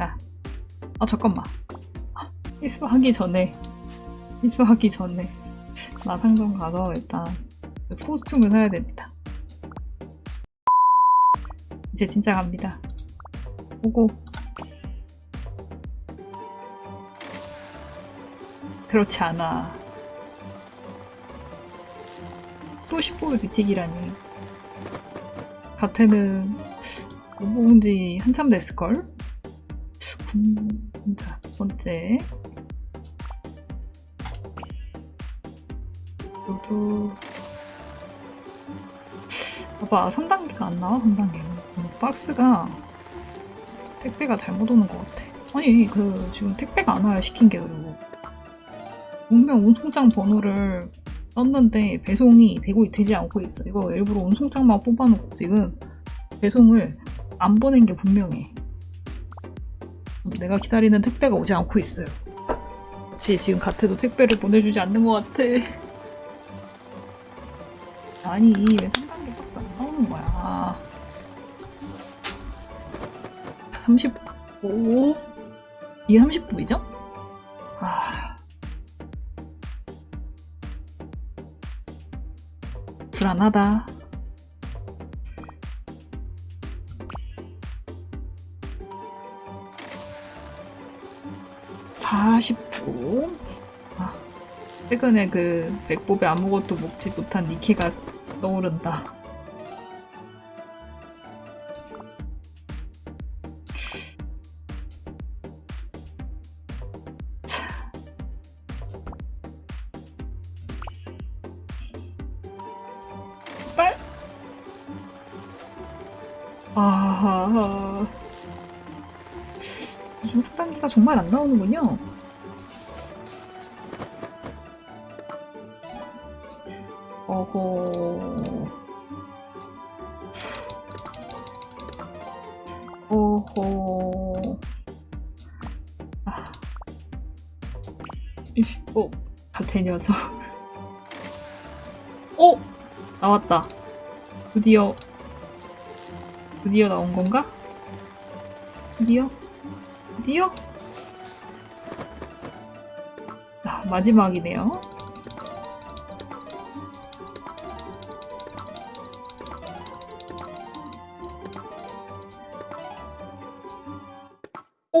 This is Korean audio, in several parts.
야. 아 잠깐만. 아, 희수하기 전에 희수하기 전에 마상점 가서 일단 그 코스튬을 사야 됩니다. 이제 진짜 갑니다. 오고. 그렇지 않아. 또 15일 비틱이라니. 가태는 못 먹은 지 한참 됐을걸? 군... 자, 첫 번째. 요도 봐봐 3단계가 안 나와 3단계. 박스가 택배가 잘못 오는 것 같아. 아니 그 지금 택배가 안 와요 시킨 게 그리고. 분명 운송장 번호를 썼는데 배송이 되고 되지 않고 있어. 이거 일부러 운송장만 뽑아놓고 지금 배송을 안 보낸 게 분명해 내가 기다리는 택배가 오지 않고 있어요. 그치 지금 가트도 택배를 보내주지 않는 것 같아. 아니 왜 3단계 박스 안 나오는 거야? 35 이게 30분이죠? 아. 불안하다 (40분) 아, 최근에 그 맥법에 아무것도 먹지 못한 니케가 떠오른다. 빨. 아, 요즘 삭단기가 정말 안 나오는군요. 어호. 오호. 아. 어, 같은 녀석. 오! 나왔다. 드디어, 드디어 나온 건가? 드디어? 드디어? 아, 마지막이네요.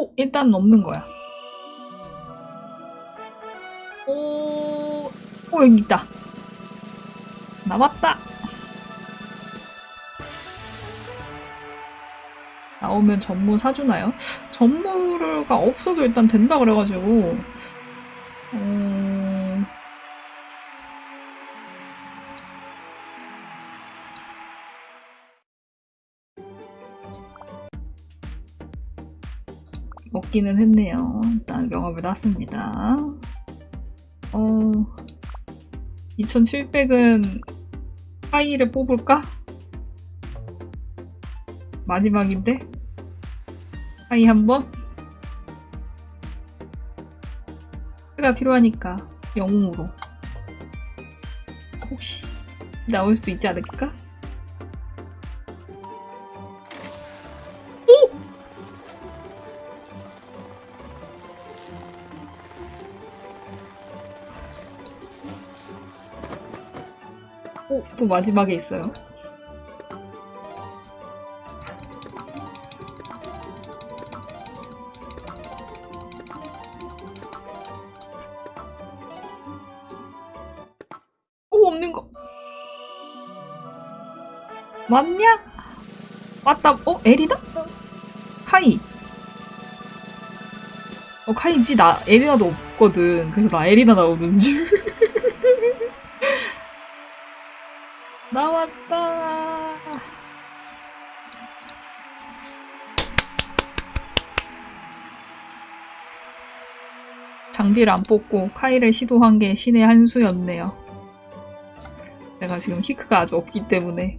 오! 일단 넘는 거야. 오, 오, 여기 있다. 나왔다! 나오면 전무 사주나요? 전무가 없어도 일단 된다 그래가지고, 먹기는 했네요. 일단 명함을 땄습니다. 어, 2700은 하이를 뽑을까? 마지막인데? 하이 한번? 가 필요하니까 영웅으로 혹시 나올 수도 있지 않을까? 오, 또 마지막에 있어요. 오, 없는 거. 맞냐? 맞다. 어, 에리다? 카이. 어, 카이지. 나 에리나도 없거든. 그래서 나 에리나 나오는 줄. 나왔다. 장비를 안 뽑고 카이를 시도한 게 신의 한 수였네요. 내가 지금 히크가 아주 없기 때문에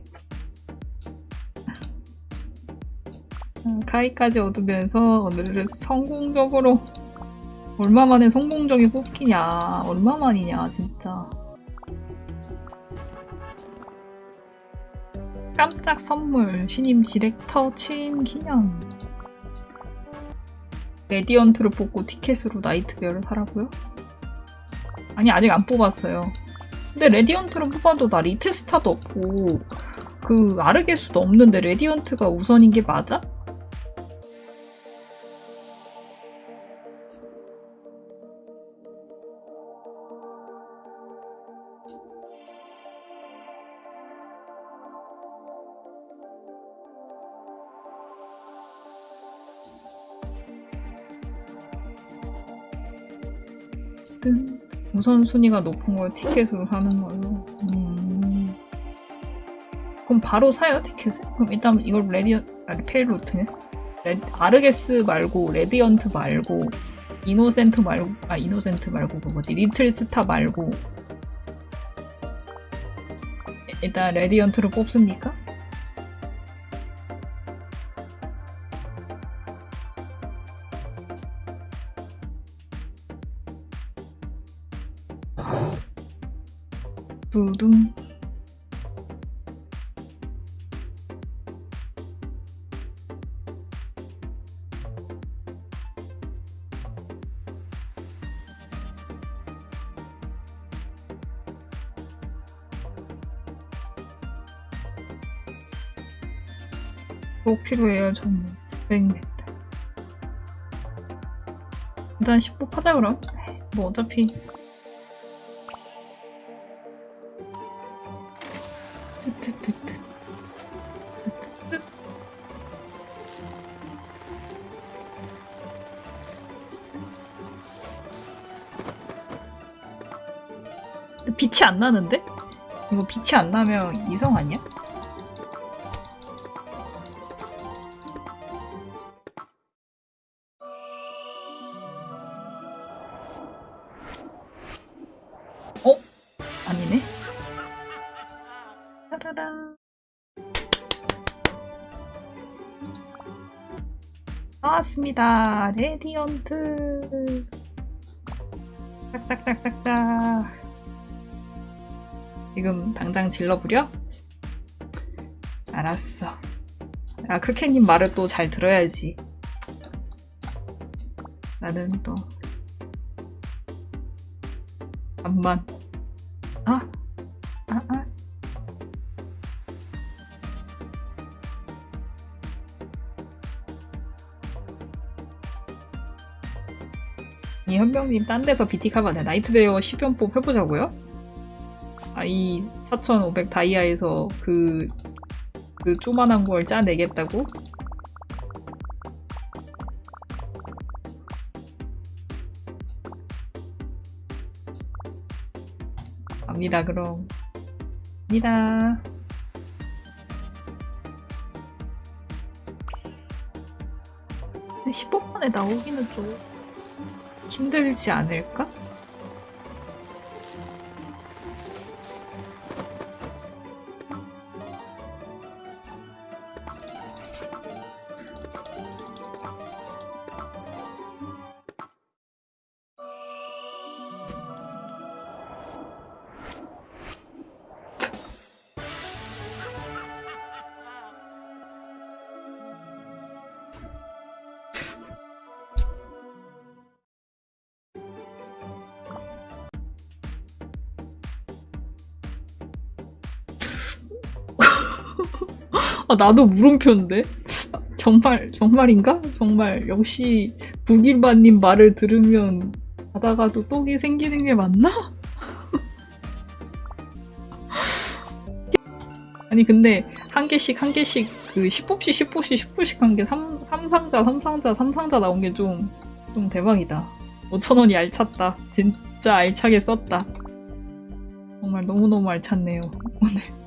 카이까지 얻으면서 오늘은 성공적으로 얼마만에 성공적이 뽑히냐 얼마만이냐 진짜 깜짝 선물 신임 디렉터 취임 기념 레디언트를 뽑고 티켓으로 나이트베어를 사라고요? 아니 아직 안 뽑았어요. 근데 레디언트를 뽑아도 나 리트스타도 없고 그 아르게스도 없는데 레디언트가 우선인 게 맞아? 뜬. 우선순위가 높은 걸 티켓으로 사는 걸로. 음. 그럼 바로 사요 티켓을? 그럼 일단 이걸 레디언 아니 페일로트네. 레, 아르게스 말고 레디언트 말고 이노센트 말고 아 이노센트 말고 그 뭐지 리틀 스타 말고 일단 레디언트를 뽑습니까? 두둥. 꼭 필요해요? 저는 900m 일단 10복 하자 그럼. 뭐 어차피 빛이 안 나는데? 이거 빛이 안 나면 이성 아니야? 어? 아니네. 나왔습니다. Radiant. 짝짝짝짝짝. 지금 당장 질러부려? 알았어. 아, 크케님 말을 또 잘 들어야지. 나는 또. 잠만. 아, 아, 아. 이 현병님 딴 데서 BT카바 나이트베어 10연법 해보자고요? 아, 이 4500 다이아에서 그, 그 쪼만한 걸 짜내겠다고? 갑니다, 그럼. 갑니다. 근데 15분에 나오기는 좀 힘들지 않을까? 아, 나도 물음표인데? 정말, 정말인가? 정말, 역시, 북일반님 말을 들으면, 가다가도 똑이 생기는 게 맞나? 아니, 근데, 한 개씩, 한 개씩, 그, 10뽑씩, 10뽑씩, 10뽑씩 한 게, 3, 삼상자 3상자, 3상자 나온 게 좀, 좀 대박이다. 5천원이 알찼다. 진짜 알차게 썼다. 정말 너무너무 알찼네요, 오늘.